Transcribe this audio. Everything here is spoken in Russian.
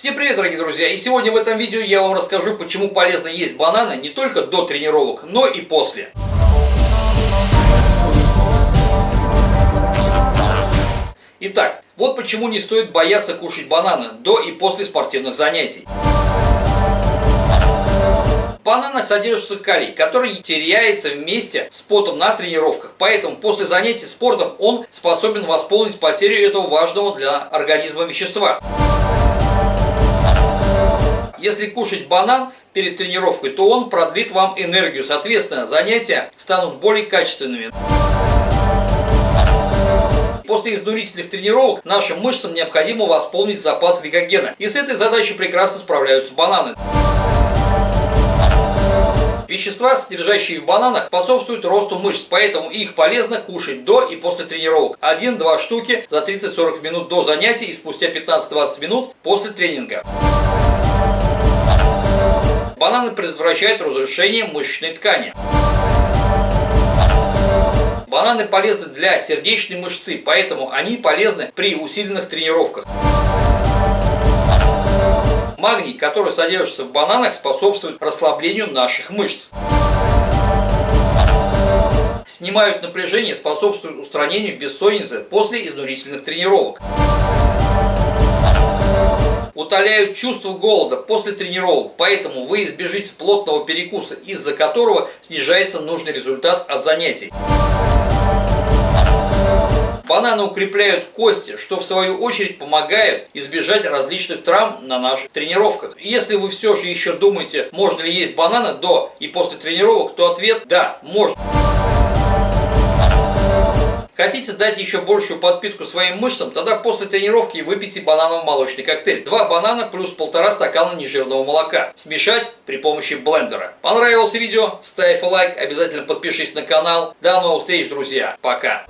Всем привет, дорогие друзья! И сегодня в этом видео я вам расскажу, почему полезно есть бананы не только до тренировок, но и после. Итак, вот почему не стоит бояться кушать бананы до и после спортивных занятий. В бананах содержится калий, который теряется вместе с потом на тренировках, поэтому после занятий спортом он способен восполнить потерю этого важного для организма вещества. Если кушать банан перед тренировкой, то он продлит вам энергию. Соответственно, занятия станут более качественными. После изнурительных тренировок нашим мышцам необходимо восполнить запас гликогена. И с этой задачей прекрасно справляются бананы. Вещества, содержащие в бананах, способствуют росту мышц, поэтому их полезно кушать до и после тренировок. 1-2 штуки за 30-40 минут до занятий и спустя 15-20 минут после тренинга. Бананы предотвращают разрушение мышечной ткани. Бананы полезны для сердечной мышцы, поэтому они полезны при усиленных тренировках. Магний, который содержится в бананах, способствует расслаблению наших мышц. Снимают напряжение, способствуют устранению бессонницы после изнурительных тренировок утоляют чувство голода после тренировок, поэтому вы избежите плотного перекуса, из-за которого снижается нужный результат от занятий. Бананы укрепляют кости, что в свою очередь помогает избежать различных травм на наших тренировках. если вы все же еще думаете, можно ли есть бананы до и после тренировок, то ответ – да, можно. Хотите дать еще большую подпитку своим мышцам, тогда после тренировки выпейте бананово-молочный коктейль. Два банана плюс полтора стакана нежирного молока. Смешать при помощи блендера. Понравилось видео? Ставь лайк, обязательно подпишись на канал. До новых встреч, друзья. Пока.